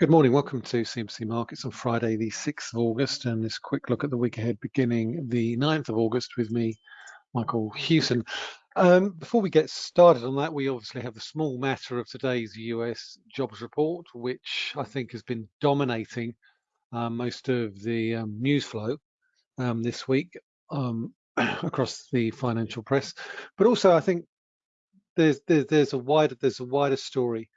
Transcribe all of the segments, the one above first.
Good morning. Welcome to CMC Markets on Friday, the 6th of August, and this quick look at the week ahead beginning the 9th of August with me, Michael Hewson. Um, before we get started on that, we obviously have the small matter of today's US jobs report, which I think has been dominating um, most of the um, news flow um, this week um, across the financial press. But also, I think there's, there's there's a wider there's a wider story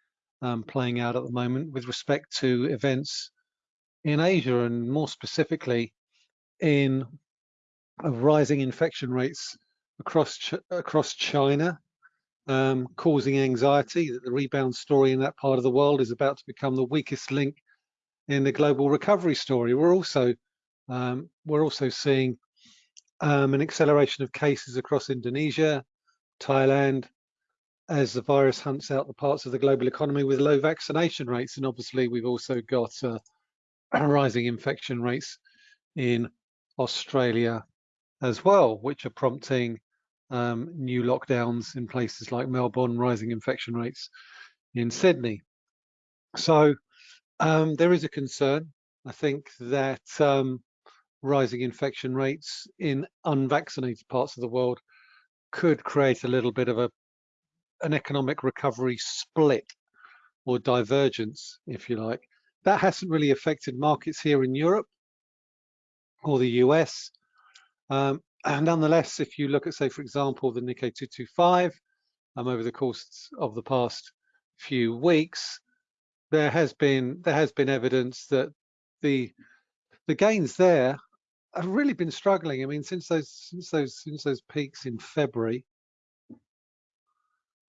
um, playing out at the moment with respect to events in Asia and more specifically in rising infection rates across Ch across China, um, causing anxiety that the rebound story in that part of the world is about to become the weakest link in the global recovery story. We're also um, we're also seeing um, an acceleration of cases across Indonesia, Thailand, as the virus hunts out the parts of the global economy with low vaccination rates. And obviously, we've also got uh, rising infection rates in Australia as well, which are prompting um, new lockdowns in places like Melbourne, rising infection rates in Sydney. So um, there is a concern. I think that um, rising infection rates in unvaccinated parts of the world could create a little bit of a an economic recovery split or divergence, if you like. That hasn't really affected markets here in Europe or the US. Um, and nonetheless, if you look at, say, for example, the Nikkei 225 um, over the course of the past few weeks, there has been there has been evidence that the the gains there have really been struggling. I mean, since those since those since those peaks in February,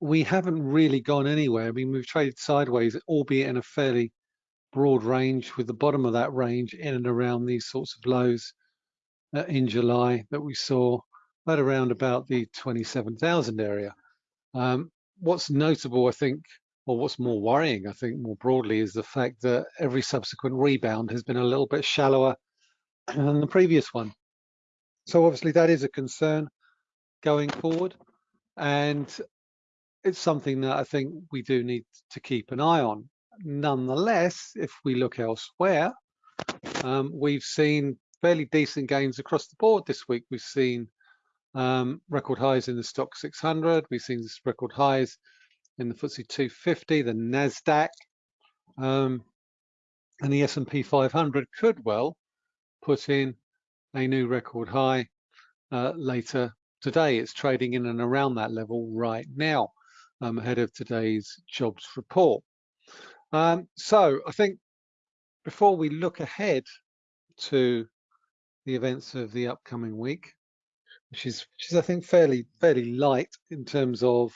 we haven't really gone anywhere. I mean, we've traded sideways, albeit in a fairly broad range, with the bottom of that range in and around these sorts of lows uh, in July that we saw at around about the 27,000 area. Um, what's notable, I think, or what's more worrying, I think, more broadly, is the fact that every subsequent rebound has been a little bit shallower than the previous one. So obviously that is a concern going forward. And it's something that I think we do need to keep an eye on. Nonetheless, if we look elsewhere, um, we've seen fairly decent gains across the board this week. We've seen um, record highs in the Stoxx 600. We've seen record highs in the FTSE 250, the Nasdaq, um, and the S&P 500 could well put in a new record high uh, later today. It's trading in and around that level right now um, ahead of today's jobs report. Um, so I think before we look ahead to the events of the upcoming week, which is, which is I think fairly fairly light in terms of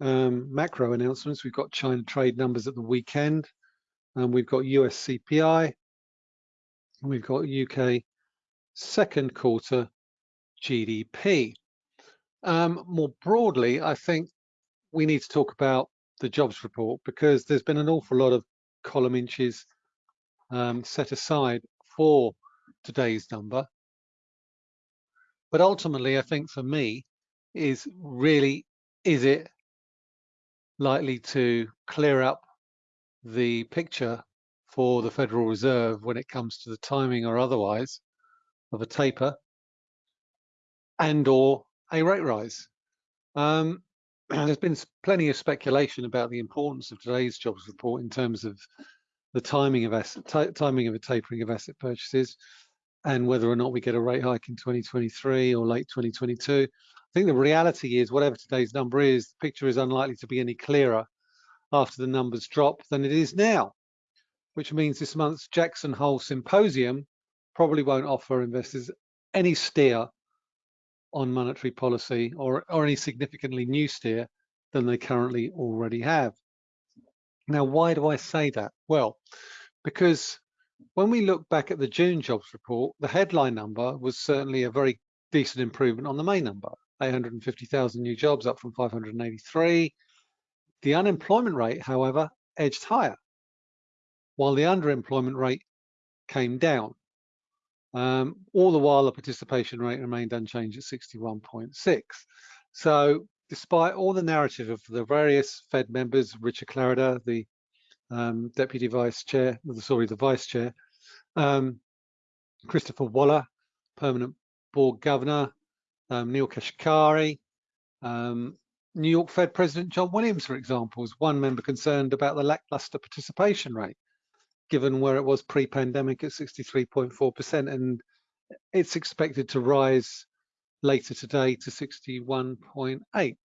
um, macro announcements. We've got China trade numbers at the weekend, and we've got US CPI, we've got UK second quarter GDP. Um, more broadly, I think we need to talk about the jobs report because there's been an awful lot of column inches um, set aside for today's number. But ultimately, I think for me, is really, is it likely to clear up the picture for the Federal Reserve when it comes to the timing or otherwise of a taper and or a rate rise? Um, there's been plenty of speculation about the importance of today's jobs report in terms of the timing of asset timing of a tapering of asset purchases and whether or not we get a rate hike in 2023 or late 2022. I think the reality is whatever today's number is, the picture is unlikely to be any clearer after the numbers drop than it is now, which means this month's Jackson Hole Symposium probably won't offer investors any steer on monetary policy or, or any significantly new steer than they currently already have. Now, why do I say that? Well, because when we look back at the June jobs report, the headline number was certainly a very decent improvement on the main number, 850,000 new jobs up from 583. The unemployment rate, however, edged higher, while the underemployment rate came down. Um, all the while, the participation rate remained unchanged at 61.6. So despite all the narrative of the various Fed members, Richard Clarida, the um, Deputy Vice Chair, sorry, the Vice Chair, um, Christopher Waller, Permanent Board Governor, um, Neel Kashkari, um, New York Fed President John Williams, for example, was one member concerned about the lackluster participation rate, given where it was pre-pandemic at 63.4%, and it's expected to rise later today to 61.8.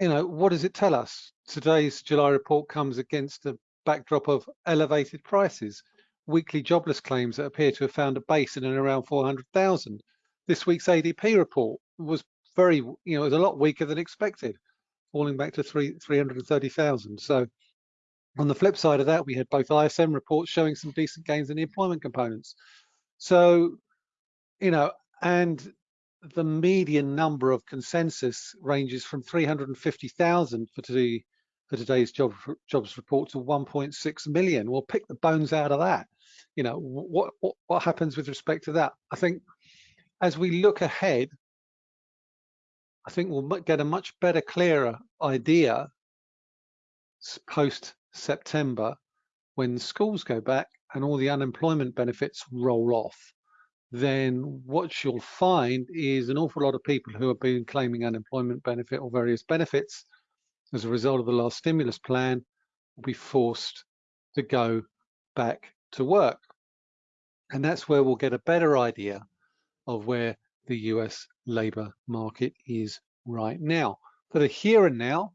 You know, what does it tell us? Today's July report comes against a backdrop of elevated prices, weekly jobless claims that appear to have found a base in and around 400,000. This week's ADP report was very, you know, it was a lot weaker than expected, falling back to three 330,000. So on the flip side of that, we had both ISM reports showing some decent gains in the employment components. So, you know, and the median number of consensus ranges from 350,000 for today for today's job, jobs report to 1.6 million. We'll pick the bones out of that. You know, what, what, what happens with respect to that? I think as we look ahead, I think we'll get a much better, clearer idea post September when schools go back and all the unemployment benefits roll off. Then what you'll find is an awful lot of people who have been claiming unemployment benefit or various benefits as a result of the last stimulus plan will be forced to go back to work. And that's where we'll get a better idea of where the US labour market is right now. For the here and now,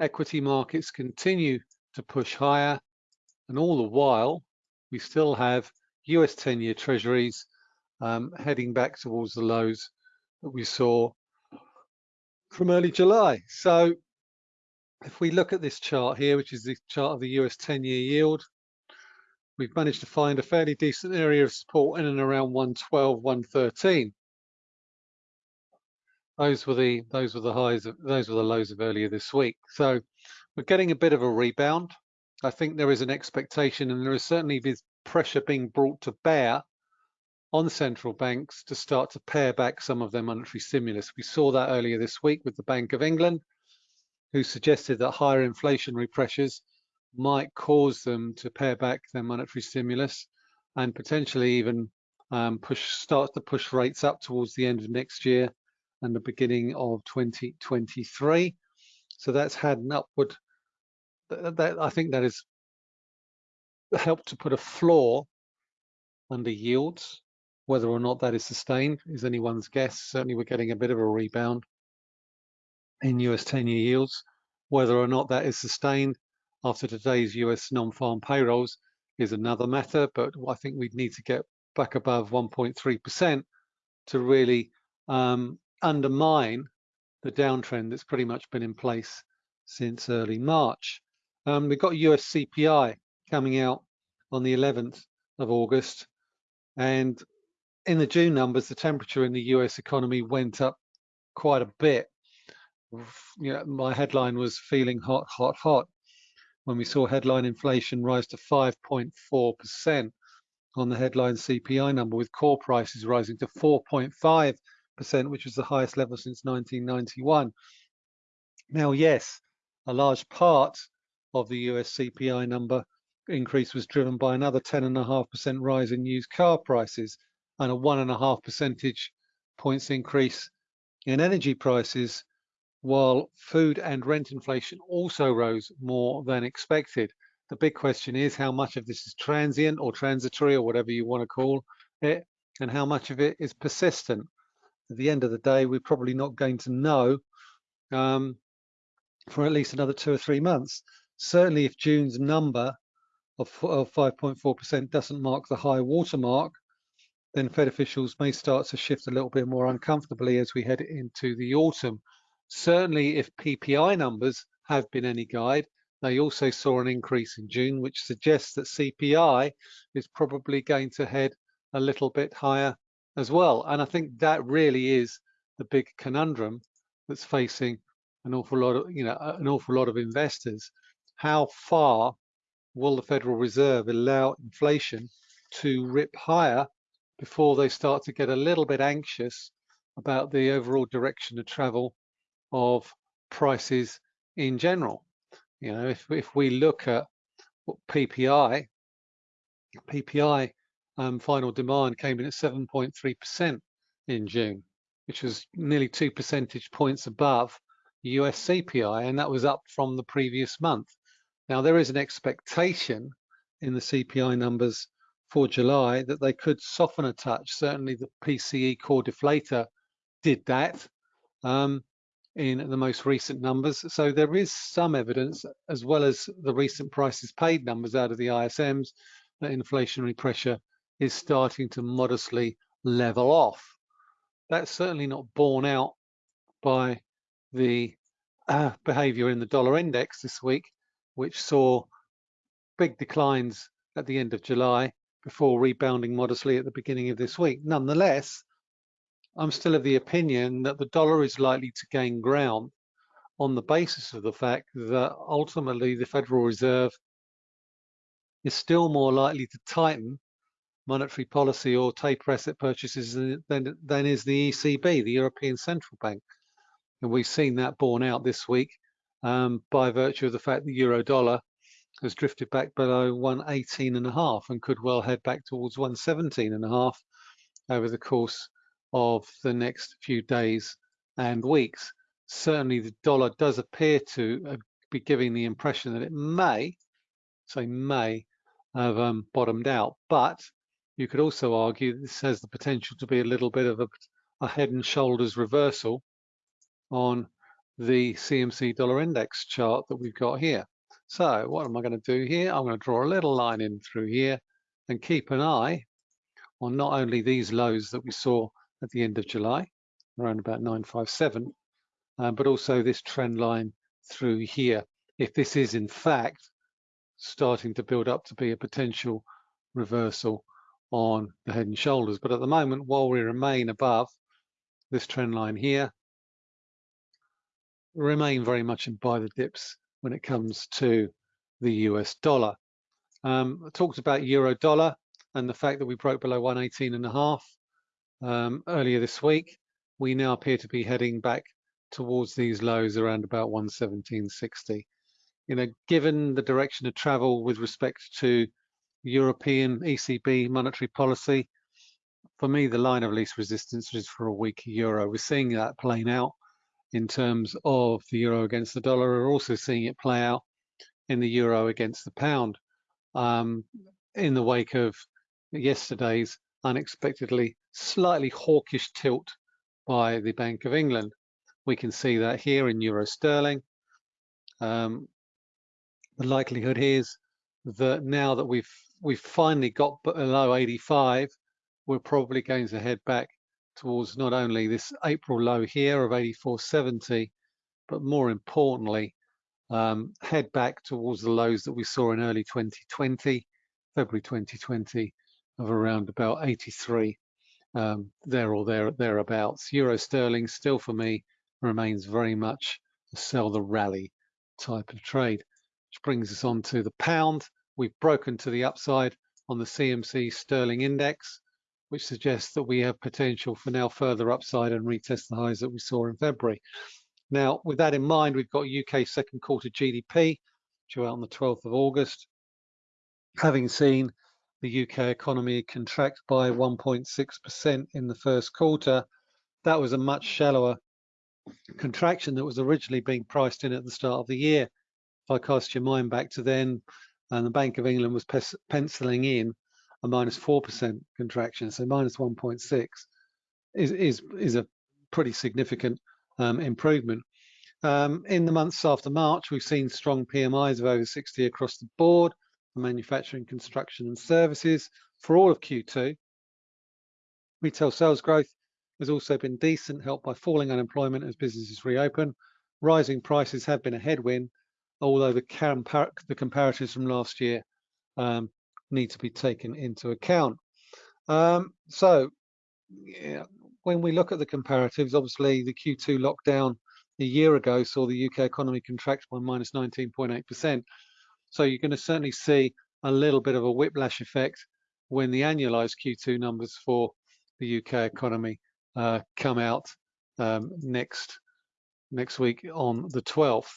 equity markets continue to push higher and all the while we still have US 10-year treasuries um, heading back towards the lows that we saw from early July. So if we look at this chart here, which is the chart of the US 10-year yield, we've managed to find a fairly decent area of support in and around 112, 113. Those were the those were the highs of those were the lows of earlier this week. So we're getting a bit of a rebound. I think there is an expectation and there is certainly this pressure being brought to bear on central banks to start to pare back some of their monetary stimulus. We saw that earlier this week with the Bank of England, who suggested that higher inflationary pressures might cause them to pare back their monetary stimulus and potentially even um, push start to push rates up towards the end of next year and the beginning of 2023. So that's had an upward, that, that, I think that has helped to put a floor under yields. Whether or not that is sustained is anyone's guess. Certainly we're getting a bit of a rebound in US 10-year yields. Whether or not that is sustained after today's US non-farm payrolls is another matter, but I think we'd need to get back above 1.3% to really um, undermine the downtrend that's pretty much been in place since early March. Um, we've got US CPI coming out on the 11th of August. And in the June numbers, the temperature in the US economy went up quite a bit. You know, my headline was feeling hot, hot, hot when we saw headline inflation rise to 5.4% on the headline CPI number with core prices rising to 4.5%, which was the highest level since 1991. Now, yes, a large part of the US CPI number increase was driven by another 10.5% rise in used car prices and a one and a half percentage points increase in energy prices, while food and rent inflation also rose more than expected. The big question is how much of this is transient or transitory or whatever you want to call it, and how much of it is persistent at the end of the day, we're probably not going to know um, for at least another two or three months. Certainly, if June's number of 5.4% doesn't mark the high watermark, then Fed officials may start to shift a little bit more uncomfortably as we head into the autumn. Certainly, if PPI numbers have been any guide, they also saw an increase in June, which suggests that CPI is probably going to head a little bit higher as well. And I think that really is the big conundrum that's facing an awful lot of, you know, an awful lot of investors. How far will the Federal Reserve allow inflation to rip higher before they start to get a little bit anxious about the overall direction of travel of prices in general? You know, if if we look at PPI, PPI um, final demand came in at 7.3% in June, which was nearly two percentage points above US CPI, and that was up from the previous month. Now, there is an expectation in the CPI numbers for July that they could soften a touch. Certainly, the PCE core deflator did that um, in the most recent numbers. So there is some evidence, as well as the recent prices paid numbers out of the ISMs, that inflationary pressure is starting to modestly level off. That's certainly not borne out by the uh, behavior in the dollar index this week, which saw big declines at the end of July before rebounding modestly at the beginning of this week. Nonetheless, I'm still of the opinion that the dollar is likely to gain ground on the basis of the fact that ultimately the Federal Reserve is still more likely to tighten monetary policy or taper asset purchases than, than is the ECB, the European Central Bank. And we've seen that borne out this week um, by virtue of the fact the euro dollar has drifted back below 118 and a half and could well head back towards 117 and a half over the course of the next few days and weeks. Certainly the dollar does appear to uh, be giving the impression that it may, say may, have um, bottomed out. But you could also argue this has the potential to be a little bit of a, a head and shoulders reversal on the CMC dollar index chart that we've got here. So what am I going to do here? I'm going to draw a little line in through here and keep an eye on not only these lows that we saw at the end of July, around about 957, uh, but also this trend line through here. If this is in fact starting to build up to be a potential reversal on the head and shoulders. But at the moment, while we remain above this trend line here, remain very much in buy the dips when it comes to the US dollar. Um, I talked about euro dollar and the fact that we broke below 118 and a half um, earlier this week. We now appear to be heading back towards these lows around about 117.60. You know, given the direction of travel with respect to European ECB monetary policy, for me, the line of least resistance is for a weak euro. We're seeing that playing out in terms of the euro against the dollar. We're also seeing it play out in the euro against the pound um, in the wake of yesterday's unexpectedly slightly hawkish tilt by the Bank of England. We can see that here in euro sterling. Um, the likelihood is that now that we've we've finally got below 85, we're probably going to head back towards not only this April low here of 84.70, but more importantly, um, head back towards the lows that we saw in early 2020, February 2020, of around about 83, um, there or there thereabouts. Euro sterling still for me remains very much a sell the rally type of trade, which brings us on to the pound. We've broken to the upside on the CMC sterling index which suggests that we have potential for now further upside and retest the highs that we saw in February. Now, with that in mind, we've got UK second quarter GDP due out on the 12th of August. Having seen the UK economy contract by 1.6% in the first quarter, that was a much shallower contraction that was originally being priced in at the start of the year. If I cast your mind back to then, and the Bank of England was penciling in a minus 4% contraction, so minus 1.6 is, is, is a pretty significant um, improvement. Um, in the months after March, we've seen strong PMIs of over 60 across the board for manufacturing, construction and services for all of Q2. Retail sales growth has also been decent, helped by falling unemployment as businesses reopen. Rising prices have been a headwind, although the, compar the comparatives from last year um, need to be taken into account. Um, so yeah, when we look at the comparatives, obviously the Q2 lockdown a year ago saw the UK economy contract by minus 19.8%. So you're going to certainly see a little bit of a whiplash effect when the annualized Q2 numbers for the UK economy uh, come out um, next next week on the 12th.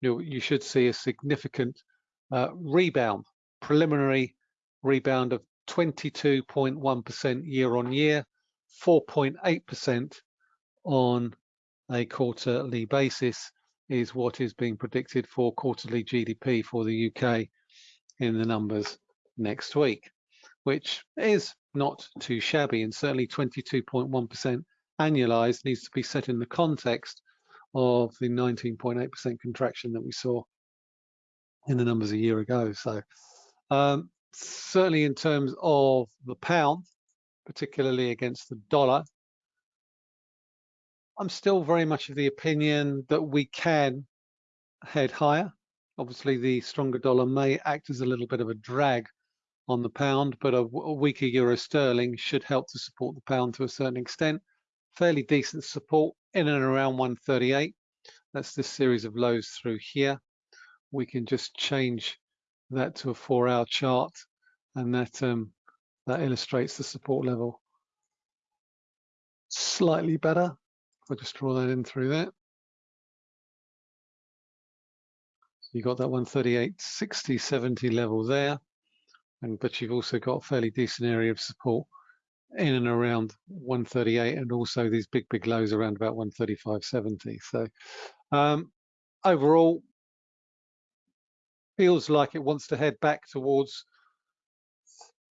you, you should see a significant uh, rebound, preliminary rebound of 22.1% year on year, 4.8% on a quarterly basis is what is being predicted for quarterly GDP for the UK in the numbers next week, which is not too shabby and certainly 22.1% annualized needs to be set in the context of the 19.8% contraction that we saw in the numbers a year ago. So um, certainly in terms of the pound, particularly against the dollar, I'm still very much of the opinion that we can head higher. Obviously, the stronger dollar may act as a little bit of a drag on the pound, but a, a weaker euro sterling should help to support the pound to a certain extent. Fairly decent support in and around 138. That's this series of lows through here. We can just change that to a four-hour chart, and that um, that illustrates the support level slightly better. I'll just draw that in through there. So you got that 138, 60, 70 level there. And but you've also got a fairly decent area of support in and around 138 and also these big, big lows around about 135.70. So um, overall, feels like it wants to head back towards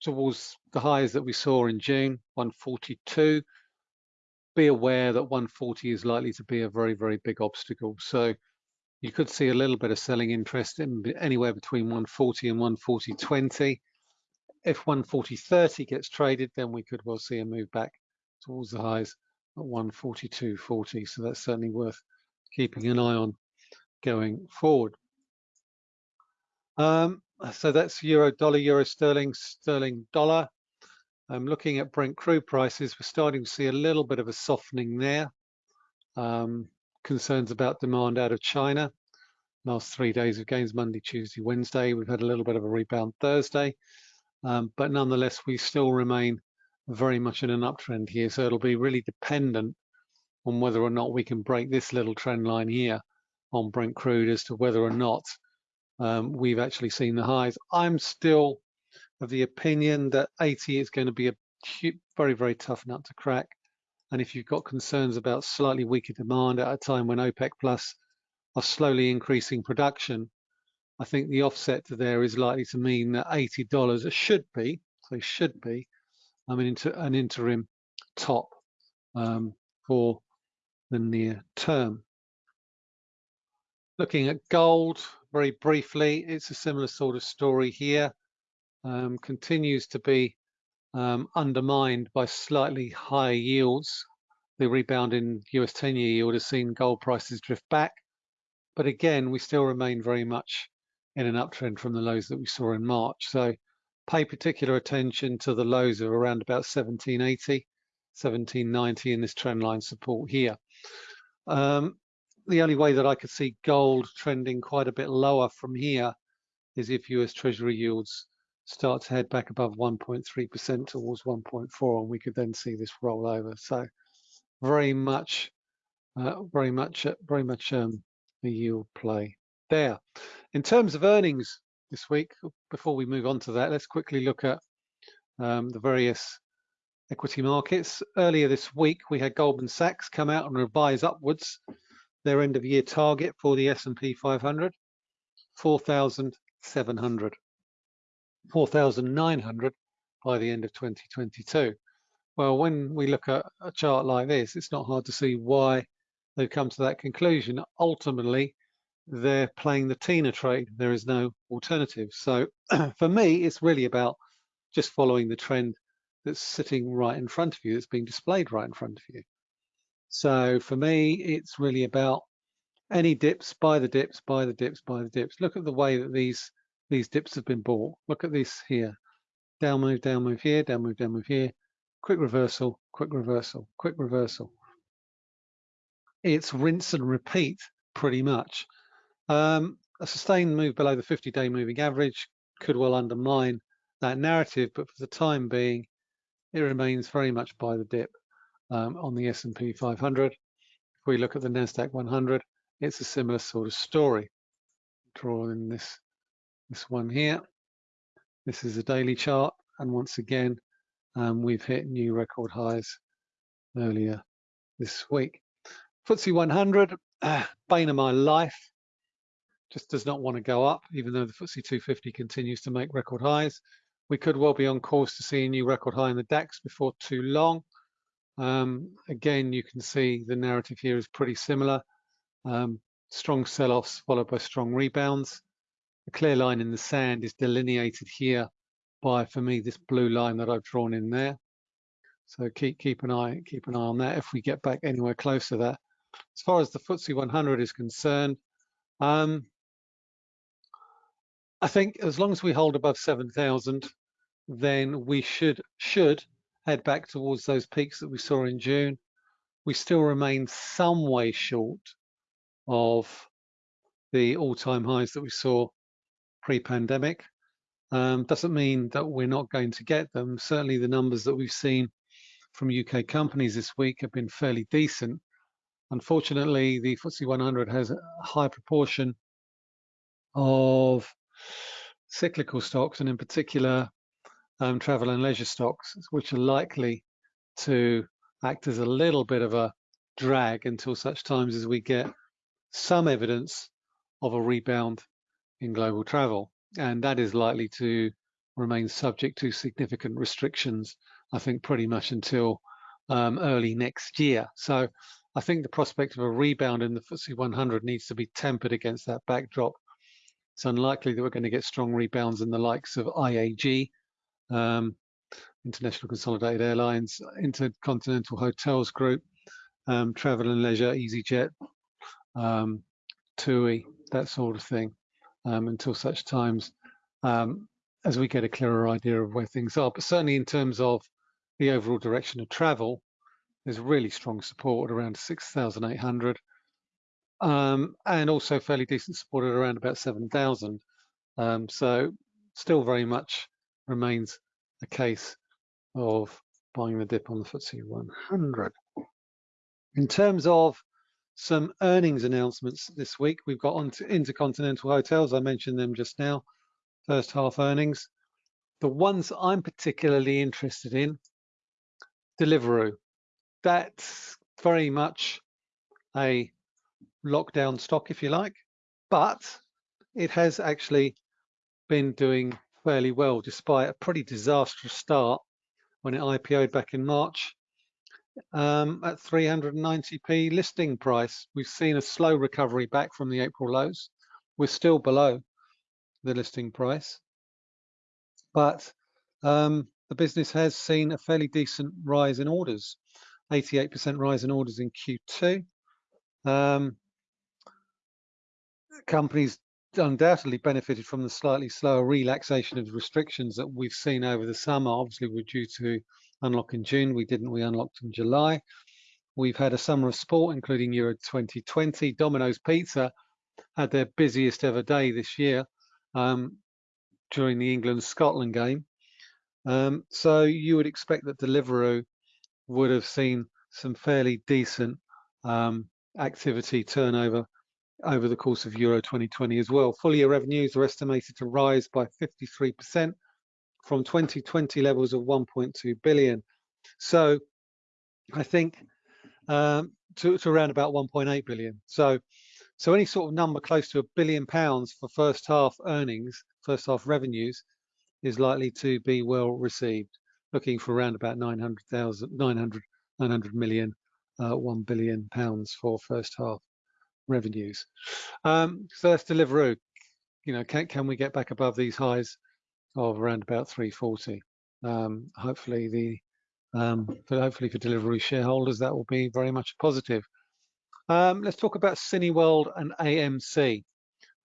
towards the highs that we saw in June, 142 be aware that 140 is likely to be a very, very big obstacle. So you could see a little bit of selling interest in anywhere between 140 and 140.20. If 140.30 gets traded, then we could well see a move back towards the highs at 142.40. So that's certainly worth keeping an eye on going forward. Um, so that's euro dollar, euro sterling, sterling dollar. Um, looking at Brent crude prices, we're starting to see a little bit of a softening there. Um, concerns about demand out of China. Last three days of gains, Monday, Tuesday, Wednesday. We've had a little bit of a rebound Thursday, um, but nonetheless, we still remain very much in an uptrend here. So it'll be really dependent on whether or not we can break this little trend line here on Brent crude as to whether or not um, we've actually seen the highs. I'm still of the opinion that 80 is going to be a very, very tough nut to crack. And if you've got concerns about slightly weaker demand at a time when OPEC Plus are slowly increasing production, I think the offset to there is likely to mean that $80 should be, so should be, I mean, into an interim top um, for the near term. Looking at gold very briefly, it's a similar sort of story here um, continues to be um, undermined by slightly higher yields. The rebound in US 10-year yield has seen gold prices drift back, but again, we still remain very much in an uptrend from the lows that we saw in March. So pay particular attention to the lows of around about 1780, 1790 in this trend line support here. Um, the only way that I could see gold trending quite a bit lower from here is if US Treasury yields start to head back above 1.3% towards 1.4 and we could then see this roll over. So very much, uh, very much, uh, very much um, a yield play there. In terms of earnings this week, before we move on to that, let's quickly look at um, the various equity markets. Earlier this week, we had Goldman Sachs come out and revise upwards their end of year target for the S&P 500, 4,700. 4,900 by the end of 2022. Well, when we look at a chart like this, it's not hard to see why they've come to that conclusion. Ultimately, they're playing the Tina trade. There is no alternative. So for me, it's really about just following the trend that's sitting right in front of you, that's being displayed right in front of you. So for me, it's really about any dips, buy the dips, buy the dips, buy the dips. Look at the way that these these dips have been bought. Look at this here. Down move, down move here, down move, down move here. Quick reversal, quick reversal, quick reversal. It's rinse and repeat pretty much. Um, a sustained move below the 50-day moving average could well undermine that narrative, but for the time being, it remains very much buy the dip um, on the S&P 500. If we look at the NASDAQ 100, it's a similar sort of story. draw in this this one here. This is a daily chart, and once again, um, we've hit new record highs earlier this week. FTSE 100, uh, bane of my life, just does not want to go up, even though the FTSE 250 continues to make record highs. We could well be on course to see a new record high in the DAX before too long. Um, again, you can see the narrative here is pretty similar. Um, strong sell-offs followed by strong rebounds. The clear line in the sand is delineated here by, for me, this blue line that I've drawn in there. So keep keep an eye keep an eye on that if we get back anywhere close to that. As far as the FTSE 100 is concerned, um, I think as long as we hold above 7,000, then we should should head back towards those peaks that we saw in June. We still remain some way short of the all-time highs that we saw pre-pandemic. Um, doesn't mean that we're not going to get them. Certainly the numbers that we've seen from UK companies this week have been fairly decent. Unfortunately, the FTSE 100 has a high proportion of cyclical stocks, and in particular, um, travel and leisure stocks, which are likely to act as a little bit of a drag until such times as we get some evidence of a rebound in global travel. And that is likely to remain subject to significant restrictions, I think, pretty much until um, early next year. So I think the prospect of a rebound in the FTSE 100 needs to be tempered against that backdrop. It's unlikely that we're going to get strong rebounds in the likes of IAG, um, International Consolidated Airlines, Intercontinental Hotels Group, um, Travel and Leisure, EasyJet, um, TUI, that sort of thing, um, until such times um, as we get a clearer idea of where things are. But certainly in terms of the overall direction of travel, there's really strong support at around 6,800 um, and also fairly decent support at around about 7,000. Um, so still very much remains a case of buying the dip on the FTSE 100. In terms of some earnings announcements this week, we've got on to Intercontinental Hotels. I mentioned them just now, first half earnings. The ones I'm particularly interested in, Deliveroo. That's very much a lockdown stock, if you like, but it has actually been doing fairly well despite a pretty disastrous start when it IPO'd back in March um, at 390p listing price. We've seen a slow recovery back from the April lows. We're still below the listing price, but um, the business has seen a fairly decent rise in orders, 88% rise in orders in Q2. Um, companies undoubtedly benefited from the slightly slower relaxation of restrictions that we've seen over the summer. Obviously, we're due to unlock in June. We didn't. We unlocked in July. We've had a summer of sport, including Euro 2020. Domino's Pizza had their busiest ever day this year um, during the England-Scotland game. Um, so you would expect that Deliveroo would have seen some fairly decent um, activity turnover over the course of Euro 2020 as well. Full year revenues are estimated to rise by 53% from 2020 levels of 1.2 billion. So I think um, to, to around about 1.8 billion. So, so any sort of number close to a billion pounds for first half earnings, first half revenues, is likely to be well received. Looking for around about 900,000, 900, 900 million, uh, 1 billion pounds for first half revenues. Um, so that's Deliveroo. You know, can can we get back above these highs of around about 340? Um, hopefully the um, for hopefully for Deliveroo shareholders that will be very much positive. Um, let's talk about Cineworld and AMC,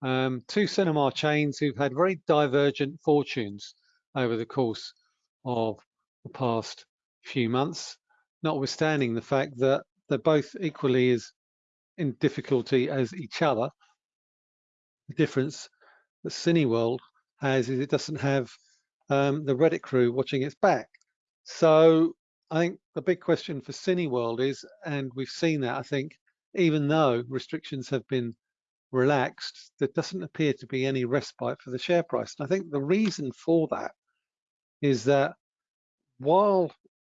um, two cinema chains who've had very divergent fortunes over the course of the past few months, notwithstanding the fact that they're both equally as in difficulty as each other. The difference that Cineworld has is it doesn't have um, the Reddit crew watching its back. So I think the big question for Cineworld is, and we've seen that, I think, even though restrictions have been relaxed, there doesn't appear to be any respite for the share price. And I think the reason for that is that while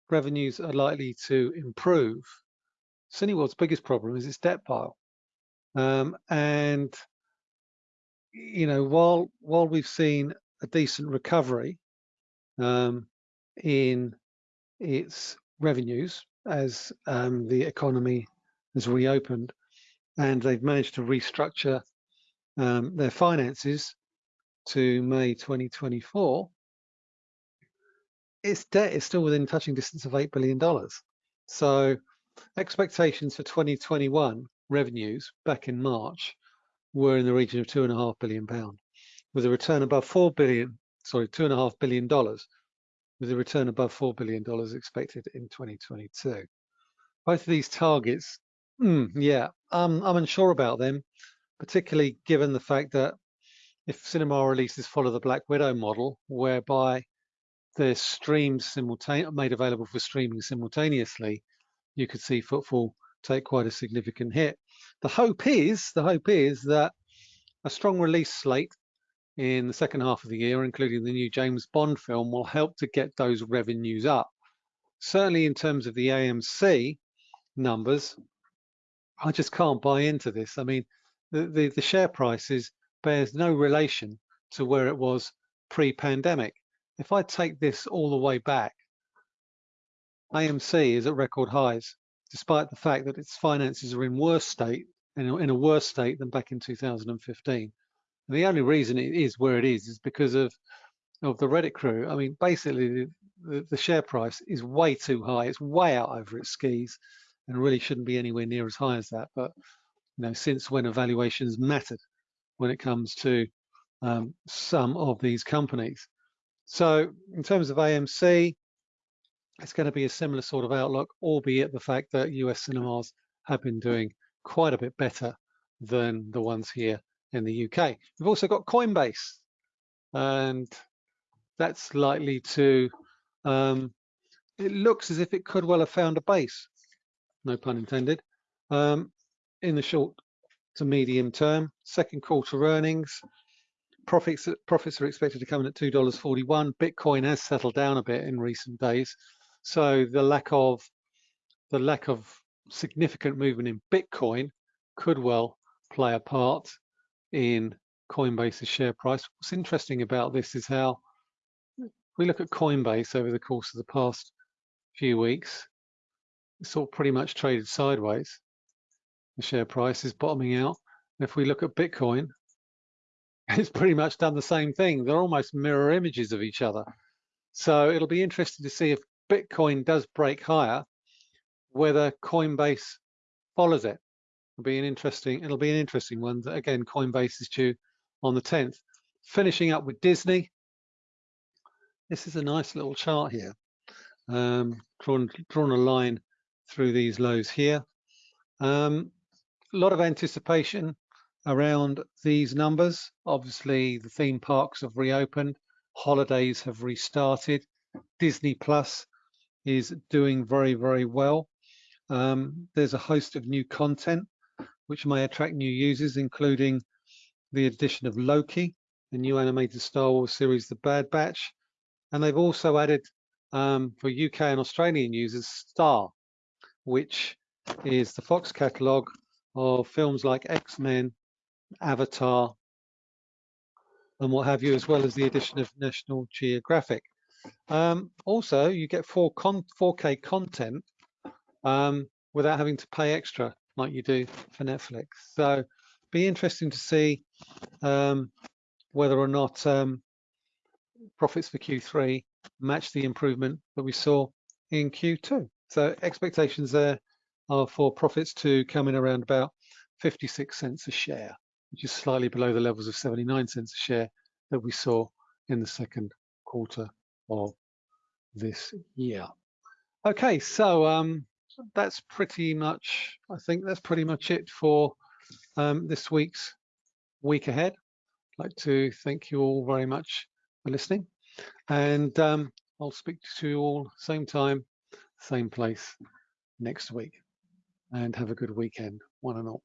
revenues are likely to improve, Cineworld's biggest problem is its debt pile. Um, and you know, while while we've seen a decent recovery um, in its revenues as um, the economy has reopened, and they've managed to restructure um, their finances to May 2024, its debt is still within touching distance of $8 billion. So expectations for 2021 revenues back in March were in the region of two and a half billion pound, with a return above four billion, sorry, two and a half billion dollars, with a return above four billion dollars expected in 2022. Both of these targets, mm, yeah, I'm unsure about them, particularly given the fact that if cinema releases follow the Black Widow model, whereby they're streamed simultaneously, made available for streaming simultaneously, you could see footfall take quite a significant hit. The hope is, the hope is that a strong release slate in the second half of the year, including the new James Bond film, will help to get those revenues up. Certainly in terms of the AMC numbers, I just can't buy into this. I mean, the, the, the share prices bears no relation to where it was pre-pandemic. If I take this all the way back, AMC is at record highs despite the fact that its finances are in worse state, in a, worse state than back in 2015. And the only reason it is where it is is because of of the Reddit crew. I mean, basically, the, the share price is way too high. It's way out over its skis, and really shouldn't be anywhere near as high as that. But you know, since when evaluations mattered when it comes to um, some of these companies. So in terms of AMC, it's going to be a similar sort of outlook, albeit the fact that US cinemas have been doing quite a bit better than the ones here in the UK. We've also got Coinbase, and that's likely to, um, it looks as if it could well have found a base, no pun intended, um, in the short to medium term. Second quarter earnings, profits profits are expected to come in at $2.41. Bitcoin has settled down a bit in recent days. So the lack of the lack of significant movement in Bitcoin could well play a part in Coinbase's share price. What's interesting about this is how we look at Coinbase over the course of the past few weeks, it's all pretty much traded sideways. The share price is bottoming out. If we look at Bitcoin, it's pretty much done the same thing. They're almost mirror images of each other. So it'll be interesting to see if Bitcoin does break higher, whether Coinbase follows it. It'll be an interesting, it'll be an interesting one. Again, Coinbase is due on the 10th. Finishing up with Disney. This is a nice little chart here. Um, drawn, drawn a line through these lows here. Um, a lot of anticipation around these numbers. Obviously, the theme parks have reopened, holidays have restarted. Disney Plus is doing very, very well. Um, there's a host of new content which may attract new users, including the addition of Loki, the new animated Star Wars series, The Bad Batch. And they've also added um, for UK and Australian users, Star, which is the Fox catalogue of films like X-Men, Avatar, and what have you, as well as the addition of National Geographic. Um, also, you get 4 con 4K content um, without having to pay extra like you do for Netflix. So be interesting to see um, whether or not um, profits for Q3 match the improvement that we saw in Q2. So expectations there are for profits to come in around about 56 cents a share, which is slightly below the levels of 79 cents a share that we saw in the second quarter of this year. Okay, so um, that's pretty much, I think that's pretty much it for um, this week's week ahead. I'd like to thank you all very much for listening. And um, I'll speak to you all same time, same place next week. And have a good weekend, one and all.